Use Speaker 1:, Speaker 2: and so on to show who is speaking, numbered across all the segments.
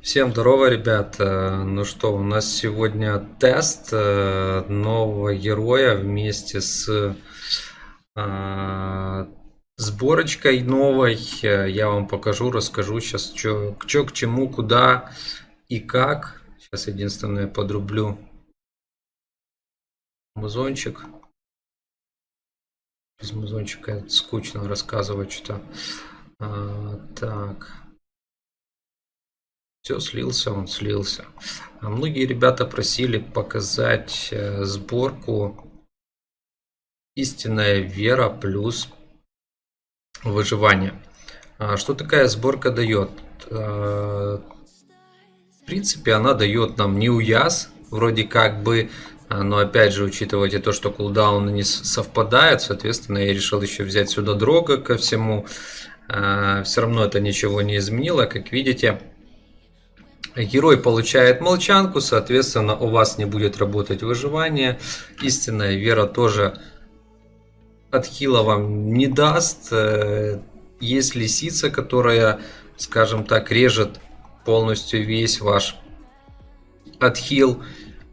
Speaker 1: Всем здорово, ребят. Э, Ну что, у нас сегодня тест э, нового героя вместе с э, сборочкой новой. Я вам покажу, расскажу сейчас, что к чему, куда и как. Сейчас единственное подрублю музончик. Без музончика скучно рассказывать что-то. А, так. Все, слился он, слился. А многие ребята просили показать э, сборку «Истинная вера плюс выживание». А что такая сборка дает? А, В принципе, она дает нам неуяз, вроде как бы, но опять же, учитывайте то, что кулдауны не совпадают, соответственно, я решил еще взять сюда дрога ко всему. Все равно это ничего не изменило, как видите. Герой получает молчанку, соответственно, у вас не будет работать выживание. Истинная вера тоже отхила вам не даст. Э, Есть лисица, которая, скажем так, режет полностью весь ваш отхил.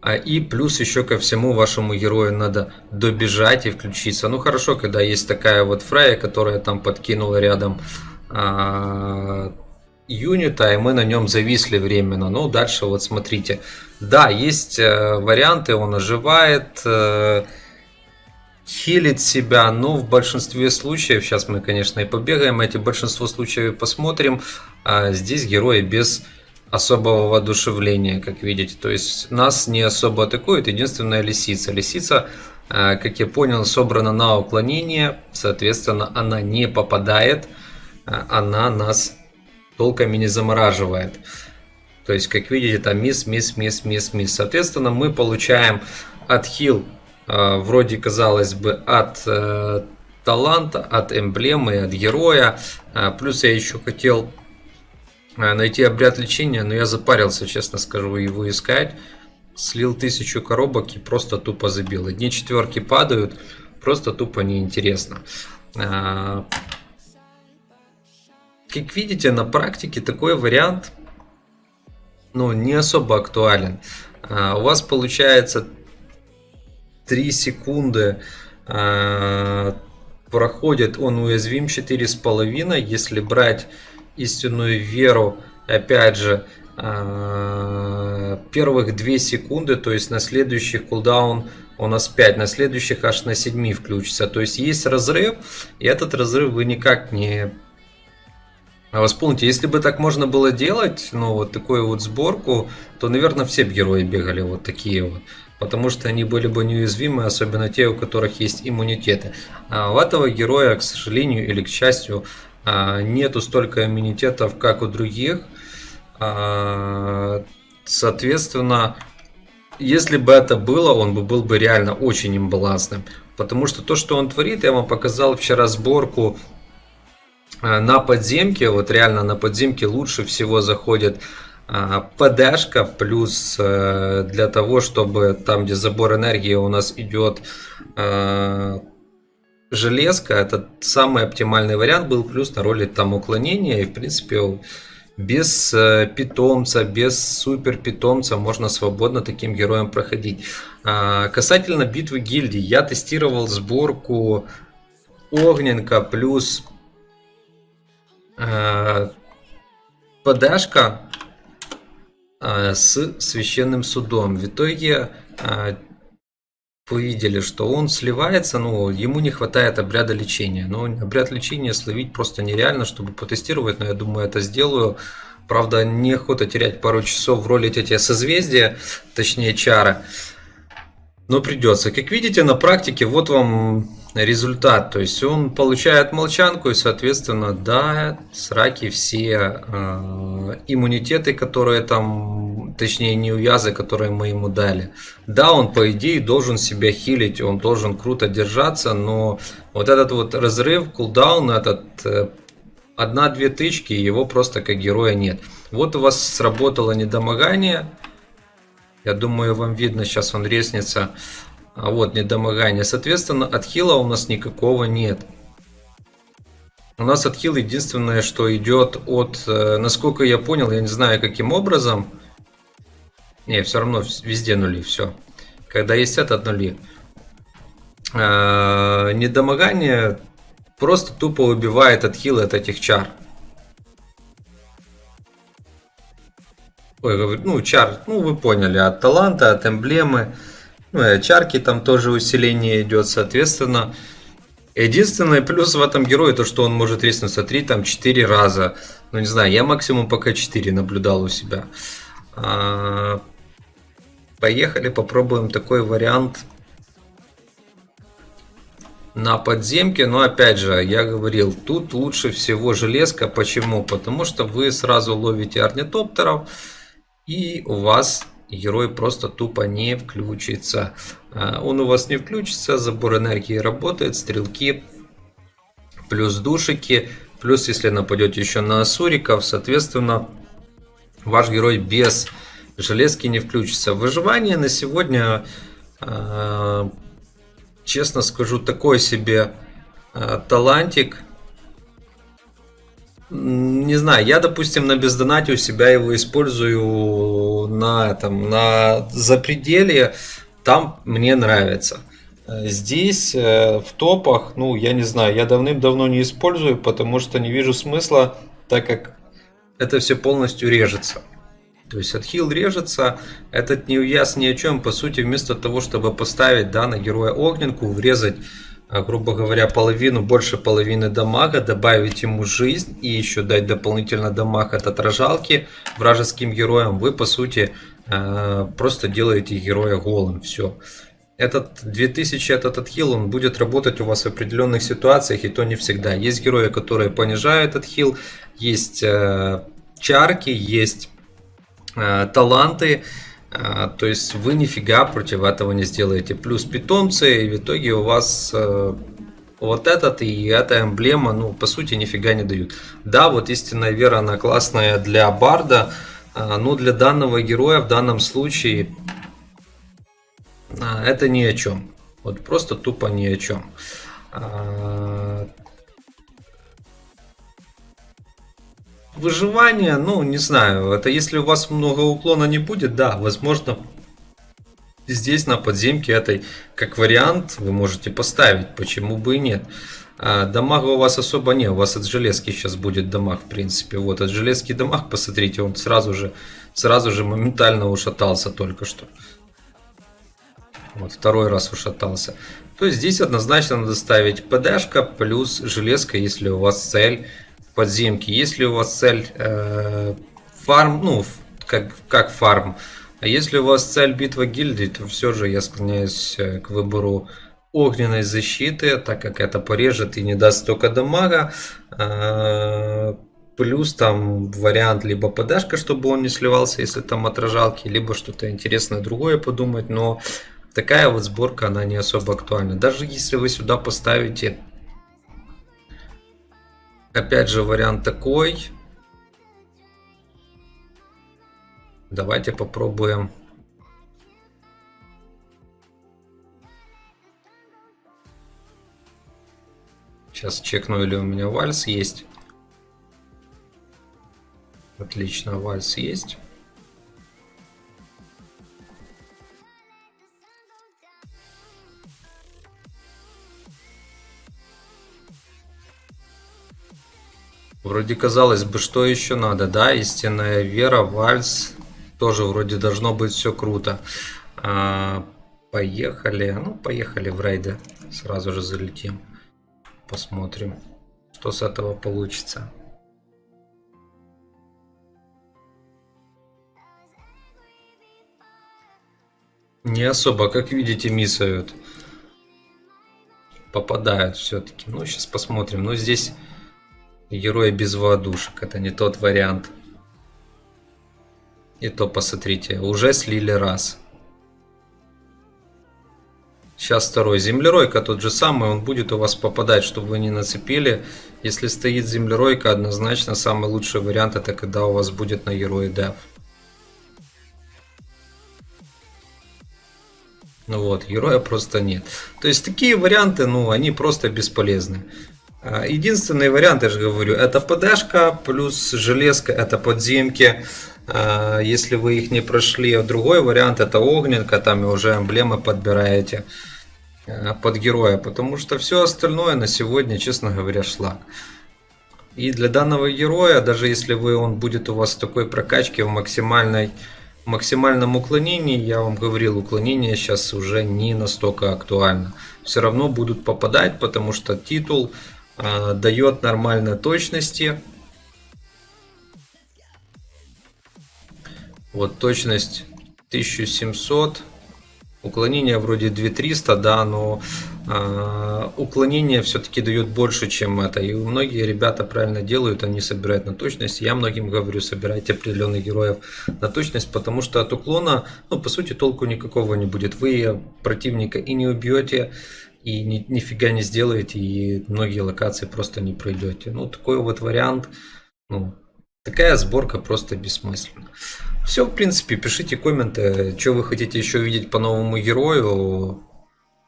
Speaker 1: А И плюс еще ко всему вашему герою надо добежать и включиться. Ну хорошо, когда есть такая вот Фрая, которая там подкинула рядом а, юнита, и мы на нем зависли временно. Ну, дальше вот смотрите. Да, есть э, варианты, он оживает, э, хилит себя, но в большинстве случаев, сейчас мы, конечно, и побегаем эти большинство случаев посмотрим, а здесь герои без особого воодушевления, как видите. То есть нас не особо атакует, единственная лисица. Лисица, э, как я понял, собрана на уклонение, соответственно, она не попадает, э, она нас толком и не замораживает. То есть, как видите, там мисс, мисс, мисс, мисс, мисс. Соответственно, мы получаем отхил, э, вроде казалось бы, от таланта, от эмблемы, от героя. Плюс я еще хотел найти обряд лечения, но я запарился, честно скажу, его искать. Слил тысячу коробок и просто тупо забил. Одни четверки падают, просто тупо неинтересно. А, Как видите, на практике такой вариант ну, не особо актуален. А, У вас получается 3 секунды а, проходит, он уязвим 4,5. Если брать истинную веру, опять же, а, первых 2 секунды, то есть на следующих кулдаун у нас 5, на следующих аж на 7 включится. То есть есть разрыв, и этот разрыв вы никак не а восполните, если бы так можно было делать, ну вот такую вот сборку, то, наверное, все герои бегали вот такие вот. Потому что они были бы неуязвимы, особенно те, у которых есть иммунитеты. А у этого героя, к сожалению или к счастью, нету столько иммунитетов, как у других. А, Соответственно, если бы это было, он бы был бы реально очень имбалансным. Потому что то, что он творит, я вам показал вчера сборку а, на подземке, вот реально на подземке лучше всего заходит а, ПДшка, плюс э, для того, чтобы там, где забор энергии у нас идет железка, это самый оптимальный вариант был, плюс на роли там уклонения, и в принципе без э, питомца, без супер питомца можно свободно таким героем проходить. А, Касательно битвы гильдий, я тестировал сборку Огненка плюс э, ПДшка э, с священным судом. В итоге вы видели, что он сливается, но ему не хватает обряда лечения. Но обряд лечения словить просто нереально, чтобы потестировать, но я думаю, это сделаю. Правда, неохота терять пару часов в роли эти созвездия, точнее чара. Но придется. Как видите, на практике вот вам результат. То есть он получает молчанку и, соответственно, да, сраки все э, иммунитеты, которые там, точнее не уязы, которые мы ему дали. Да, он по идее должен себя хилить, он должен круто держаться, но вот этот вот разрыв, кулдаун, этот э, одна-две тычки, его просто как героя нет. Вот у вас сработало недомогание. Я думаю, вам видно, сейчас он резнится. А вот недомогание. Соответственно, отхила у нас никакого нет. У нас отхил единственное, что идет от, э, насколько я понял, я не знаю каким образом. Не, все равно везде нули, все. Когда есть этот нули. Э, недомогание просто тупо убивает отхил от этих чар. Ой, ну, чар, ну, вы поняли, от таланта, от эмблемы. Ну, и от чарки там тоже усиление идет, соответственно. Единственный плюс в этом герое, то что он может резнуться 3, там 4 раза. Ну не знаю, я максимум пока 4 наблюдал у себя. А, поехали, попробуем такой вариант на подземке. Но опять же, я говорил, тут лучше всего железка. Почему? Потому что вы сразу ловите орнитоптеров и у вас герой просто тупо не включится. А, он у вас не включится, забор энергии работает, стрелки, плюс душики, плюс если нападете еще на асуриков, соответственно, ваш герой без железки не включится. Выживание на сегодня, а, честно скажу, такой себе а, талантик. Не знаю, я, допустим, на бездонате у себя его использую на этом, на запределе, там мне нравится. Здесь э, в топах, ну, я не знаю, я давным-давно не использую, потому что не вижу смысла, так как это все полностью режется. То есть отхил режется, этот не ни о чем, по сути, вместо того, чтобы поставить да, на героя огненку, врезать грубо говоря, половину, больше половины дамага, добавить ему жизнь и еще дать дополнительно дамаг от отражалки вражеским героям, вы по сути а, просто делаете героя голым. Все. Этот 2000, этот отхил, он будет работать у вас в определенных ситуациях, и то не всегда. Есть герои, которые понижают отхил, есть э, чарки, есть таланты, а, то есть вы нифига против этого не сделаете. Плюс питомцы, и в итоге у вас э, вот этот и эта эмблема, ну, по сути, нифига не дают. Да, вот истинная вера, она классная для барда, а, но для данного героя в данном случае а, это ни о чем. Вот просто тупо ни о чем. Выживание, ну, не знаю, это если у вас много уклона не будет, да, возможно, здесь на подземке этой, как вариант, вы можете поставить, почему бы и нет. А, дамага у вас особо нет, у вас от железки сейчас будет дамаг, в принципе. Вот от железки дамаг, посмотрите, он сразу же, сразу же моментально ушатался только что. Вот второй раз ушатался. То есть здесь однозначно надо ставить ПДшка плюс железка, если у вас цель подземки. Если у вас цель э, фарм, ну, как, как фарм, а если у вас цель битва гильдии, то все же я склоняюсь э, к выбору огненной защиты, так как это порежет и не даст столько дамага. Э, плюс там вариант либо подашка, чтобы он не сливался, если там отражалки, либо что-то интересное другое подумать, но такая вот сборка, она не особо актуальна. Даже если вы сюда поставите Опять же вариант такой. Давайте попробуем. Сейчас чекну, или у меня вальс есть. Отлично, вальс есть. Вроде казалось бы, что еще надо, да? Истинная вера, вальс. Тоже вроде должно быть все круто. А, поехали. Ну, поехали в рейды. Сразу же залетим. Посмотрим, что с этого получится. Не особо, как видите, миссают. Попадают все-таки. Ну, сейчас посмотрим. Но здесь Герой без воодушек. Это не тот вариант. И то посмотрите, уже слили раз. Сейчас второй. Землеройка тот же самый, он будет у вас попадать, чтобы вы не нацепили. Если стоит землеройка, однозначно самый лучший вариант это когда у вас будет на герое деф. Ну вот, героя просто нет. То есть такие варианты, ну, они просто бесполезны. А, единственный вариант, я же говорю, это ПДшка плюс железка, это подземки. А, если вы их не прошли, другой вариант это огненка, там и уже эмблемы подбираете а, под героя, потому что все остальное на сегодня, честно говоря, шлак. И для данного героя, даже если вы, он будет у вас в такой прокачке в максимальной максимальном уклонении, я вам говорил, уклонение сейчас уже не настолько актуально. Все равно будут попадать, потому что титул дает нормальной точности. Вот точность 1700 Уклонение вроде 2300, да, но э, уклонение все-таки дает больше, чем это. И многие ребята правильно делают, они собирают на точность. Я многим говорю, собирайте определенных героев на точность, потому что от уклона, ну, по сути, толку никакого не будет. Вы противника и не убьете, и ни, нифига не сделаете, и многие локации просто не пройдете. Ну, такой вот вариант, ну, такая сборка просто бессмысленна. Все, в принципе, пишите комменты, что вы хотите еще видеть по новому герою.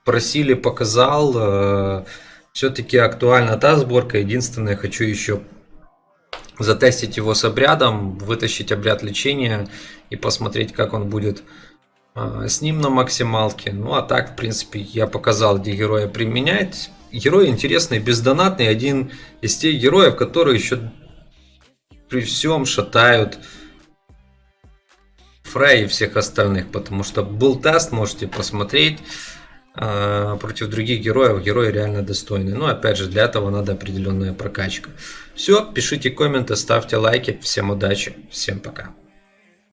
Speaker 1: Просили, показал. Э, Все-таки актуальна та сборка. Единственное, хочу еще затестить его с обрядом, вытащить обряд лечения и посмотреть, как он будет с ним на максималке. Ну а так, в принципе, я показал, где героя применять. Герой интересный, бездонатный, один из тех героев, которые еще при всем шатают Фрей и всех остальных, потому что был тест, можете посмотреть а, против других героев, герои реально достойны. Но опять же, для этого надо определенная прокачка. Все, пишите комменты, ставьте лайки. Всем удачи, всем пока.